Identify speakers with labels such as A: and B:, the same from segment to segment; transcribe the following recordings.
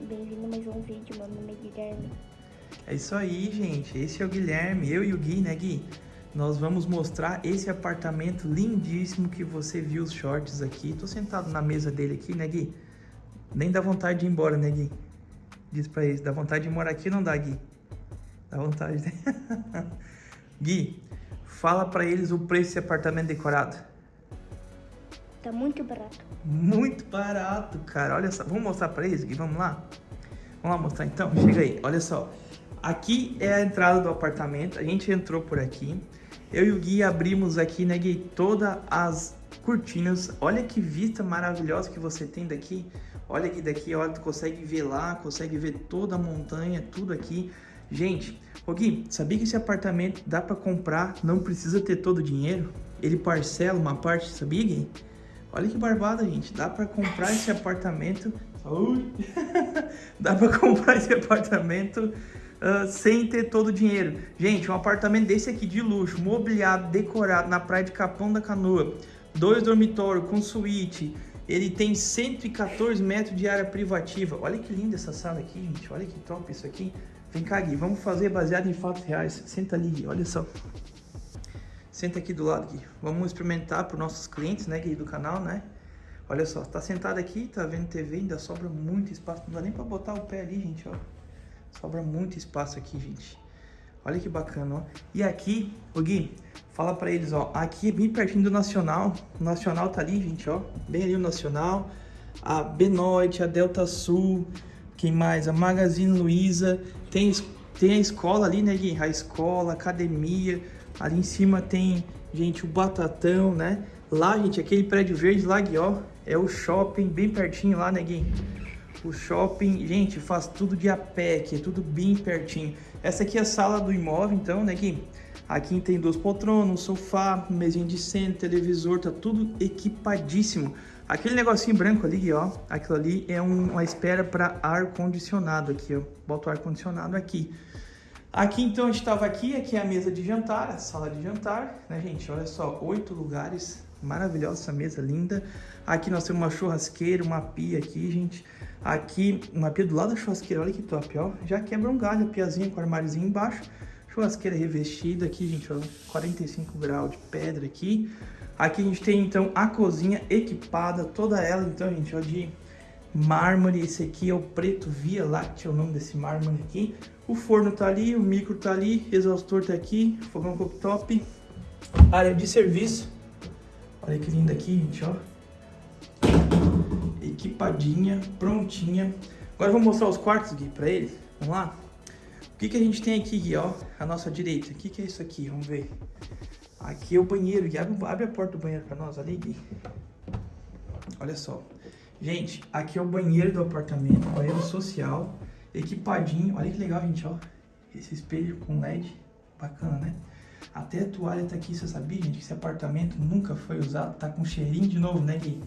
A: bem-vindo a mais um vídeo. Meu nome é Guilherme.
B: É isso aí, gente. Esse é o Guilherme, eu e o Gui, né, Gui? Nós vamos mostrar esse apartamento lindíssimo que você viu os shorts aqui. Tô sentado na mesa dele aqui, né, Gui? Nem dá vontade de ir embora, né, Gui? Diz pra eles, dá vontade de morar aqui não dá, Gui? Dá vontade, né? Gui, fala pra eles o preço desse apartamento decorado.
A: Tá muito barato.
B: Muito barato, cara. Olha só. Vamos mostrar pra eles, Gui? Vamos lá? Vamos lá mostrar então? Chega aí. Olha só. Aqui é a entrada do apartamento. A gente entrou por aqui. Eu e o Gui abrimos aqui, né, Gui? Todas as cortinas. Olha que vista maravilhosa que você tem daqui. Olha aqui daqui, olha, tu consegue ver lá, consegue ver toda a montanha, tudo aqui. Gente, ô Gui, sabia que esse apartamento dá pra comprar, não precisa ter todo o dinheiro? Ele parcela uma parte, sabia, Gui? Olha que barbada, gente. Dá pra comprar esse apartamento... Ui. Dá pra comprar esse apartamento uh, sem ter todo o dinheiro. Gente, um apartamento desse aqui de luxo, mobiliado, decorado, na praia de Capão da Canoa. Dois dormitórios com suíte. Ele tem 114 metros de área privativa. Olha que linda essa sala aqui, gente. Olha que top isso aqui. Vem cá, Gui. Vamos fazer baseado em fatos reais. Senta ali, Gui. Olha só. Senta aqui do lado, Gui. Vamos experimentar para os nossos clientes, né, Gui, do canal, né? Olha só, tá sentado aqui, tá vendo TV, ainda sobra muito espaço. Não dá nem para botar o pé ali, gente, ó. Sobra muito espaço aqui, gente. Olha que bacana, ó. E aqui, o Gui, fala para eles, ó. Aqui bem pertinho do Nacional. O Nacional tá ali, gente, ó. Bem ali o Nacional. A Benoit, a Delta Sul. Quem mais? A Magazine Luiza. Tem, tem a escola ali, né, Gui? A escola, academia Ali em cima tem, gente, o Batatão, né? Lá, gente, aquele prédio verde lá, ó, é o shopping bem pertinho lá, né, Gui? O shopping, gente, faz tudo de a pé aqui, é tudo bem pertinho. Essa aqui é a sala do imóvel, então, né, Gui? Aqui tem duas poltronas, um sofá, mesinha de centro, televisor, tá tudo equipadíssimo. Aquele negocinho branco ali, ó, aquilo ali é um, uma espera para ar-condicionado aqui, ó. Bota o ar-condicionado aqui. Aqui então a gente estava aqui, aqui é a mesa de jantar, a sala de jantar, né gente? Olha só, oito lugares, maravilhosa essa mesa linda. Aqui nós temos uma churrasqueira, uma pia aqui, gente. Aqui, uma pia do lado da churrasqueira, olha que top, ó. Já quebra um galho, a piazinha com armáriozinho embaixo. Churrasqueira revestida aqui, gente, ó, 45 graus de pedra aqui. Aqui a gente tem então a cozinha equipada, toda ela então, gente, ó, de mármore. Esse aqui é o preto Via Láctea, é o nome desse mármore aqui. O forno tá ali, o micro tá ali, exaustor tá aqui, fogão cooktop. Área de serviço. Olha que linda aqui, gente, ó. Equipadinha, prontinha. Agora vou mostrar os quartos, Gui, pra eles. Vamos lá? O que, que a gente tem aqui, Gui, ó? A nossa direita. O que, que é isso aqui? Vamos ver. Aqui é o banheiro, Gui. Abre, abre a porta do banheiro pra nós ali, Gui. Olha só. Gente, aqui é o banheiro do apartamento, banheiro social, equipadinho. Olha que legal, gente, ó. Esse espelho com LED, bacana, né? Até a toalha tá aqui, você sabia, gente, que esse apartamento nunca foi usado. Tá com cheirinho de novo, né, Gui?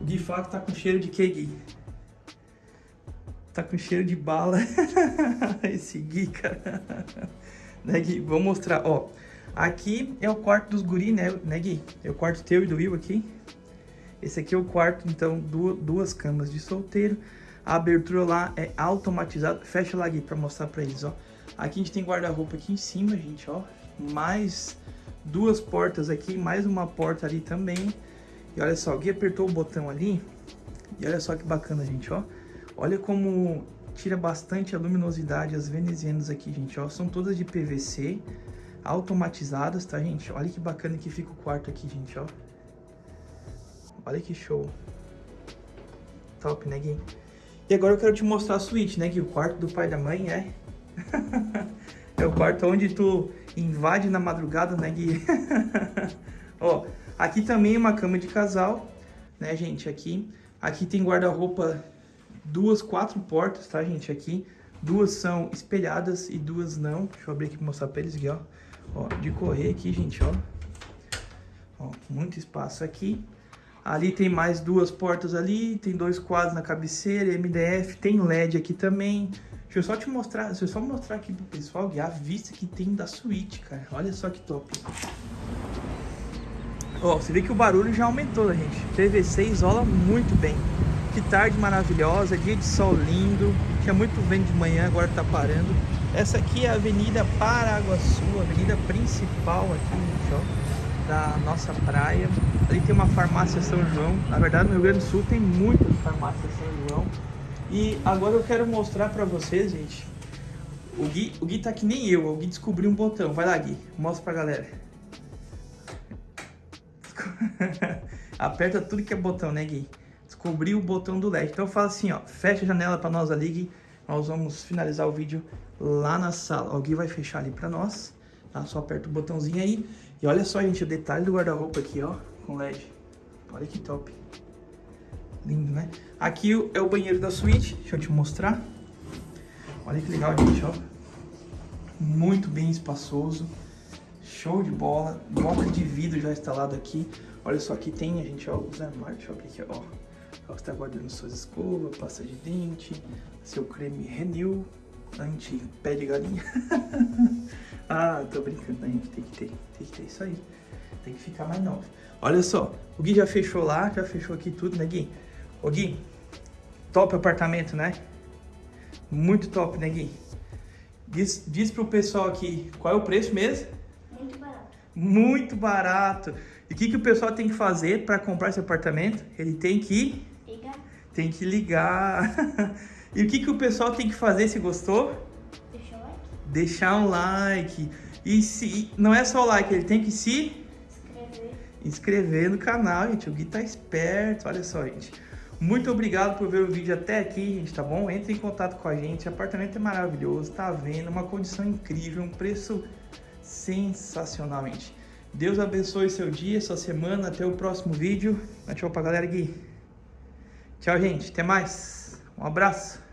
B: O Gui fala que tá com cheiro de quê, Gui? Tá com cheiro de bala. esse Gui, cara. né, Gui? Vou mostrar, ó. Aqui é o quarto dos guri, né, né, Gui? É o quarto teu e do Will aqui. Esse aqui é o quarto, então, duas camas de solteiro. A abertura lá é automatizada. Fecha lá aqui pra mostrar pra eles, ó. Aqui a gente tem guarda-roupa aqui em cima, gente, ó. Mais duas portas aqui, mais uma porta ali também. E olha só, alguém apertou o botão ali. E olha só que bacana, gente, ó. Olha como tira bastante a luminosidade as venezianas aqui, gente, ó. São todas de PVC, automatizadas, tá, gente? Olha que bacana que fica o quarto aqui, gente, ó. Olha que show. Top, né, Gui? E agora eu quero te mostrar a suíte, né, Gui? O quarto do pai e da mãe é... é o quarto onde tu invade na madrugada, né, Gui? Ó, aqui também é uma cama de casal, né, gente? Aqui, aqui tem guarda-roupa, duas, quatro portas, tá, gente? Aqui, duas são espelhadas e duas não. Deixa eu abrir aqui pra mostrar pra eles aqui, ó. Ó, de correr aqui, gente, ó. Ó, muito espaço aqui. Ali tem mais duas portas ali, tem dois quadros na cabeceira, MDF, tem LED aqui também. Deixa eu só te mostrar, deixa eu só mostrar aqui pro pessoal a vista que tem da suíte, cara. Olha só que top. Ó, você vê que o barulho já aumentou, né, gente? PVC isola muito bem. Que Que tarde maravilhosa, dia de sol lindo. Tinha muito vento de manhã, agora tá parando. Essa aqui é a Avenida Paraguaçu, a avenida principal aqui, gente, ó, da nossa praia. Ali tem uma farmácia São João. Na verdade, no Rio Grande do Sul tem muitas farmácias São João. E agora eu quero mostrar pra vocês, gente. O Gui, o Gui tá que nem eu, o Gui descobriu um botão. Vai lá, Gui, mostra pra galera. Aperta tudo que é botão, né, Gui? Descobriu o botão do LED. Então eu falo assim, ó, fecha a janela pra nós ali, Gui. Nós vamos finalizar o vídeo lá na sala. O Gui vai fechar ali pra nós, tá? Só aperta o botãozinho aí. E olha só, gente, o detalhe do guarda-roupa aqui, ó, com LED. Olha que top. Lindo, né? Aqui é o banheiro da suíte, deixa eu te mostrar. Olha que legal, gente, ó. Muito bem espaçoso. Show de bola. Bloco de vidro já instalado aqui. Olha só, aqui tem, a gente, ó, os armários. Deixa eu abrir aqui, ó. Você tá guardando suas escovas, pasta de dente, seu creme Renew, anti-pé de galinha. ah, tô brincando, a gente tem que ter, tem que ter isso aí. Tem que ficar mais novo. Olha só, o Gui já fechou lá, já fechou aqui tudo, né, Gui? Ô, Gui, top apartamento, né? Muito top, né, Gui? Diz, diz pro pessoal aqui, qual é o preço mesmo?
A: Muito barato.
B: Muito barato. E o que, que o pessoal tem que fazer para comprar esse apartamento? Ele tem que...
A: Liga,
B: Tem que ligar. e o que, que o pessoal tem que fazer se gostou?
A: deixa o like,
B: Deixar um like. E se não é só o like, ele tem que se
A: inscrever.
B: no canal, gente. O Gui tá esperto, olha só, gente. Muito obrigado por ver o vídeo até aqui, gente, tá bom? Entre em contato com a gente, o apartamento é maravilhoso, tá vendo? Uma condição incrível, um preço sensacional, gente. Deus abençoe seu dia, sua semana, até o próximo vídeo. Tchau pra galera, Gui. Tchau, gente, até mais. Um abraço.